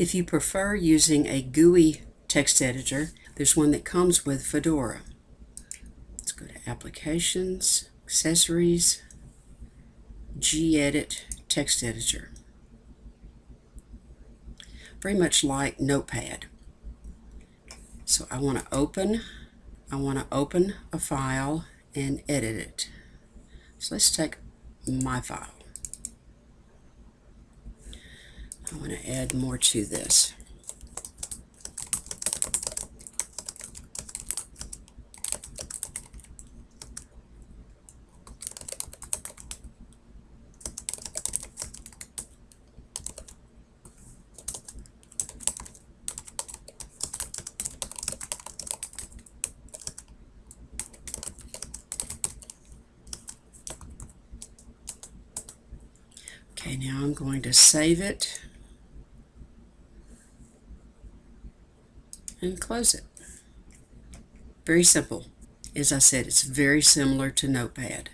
If you prefer using a GUI text editor, there's one that comes with Fedora. Let's go to Applications, Accessories, gedit text editor. Very much like Notepad. So I want to open, I want to open a file and edit it. So let's take my file. I want to add more to this. Okay, now I'm going to save it and close it. Very simple. As I said, it's very similar to Notepad.